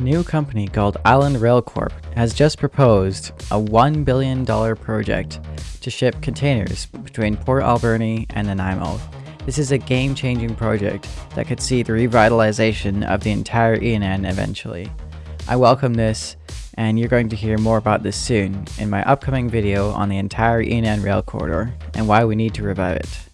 New company called Island Rail Corp has just proposed a $1 billion project to ship containers between Port Alberni and Nanaimo. This is a game-changing project that could see the revitalization of the entire E&N eventually. I welcome this and you're going to hear more about this soon in my upcoming video on the entire E&N rail corridor and why we need to revive it.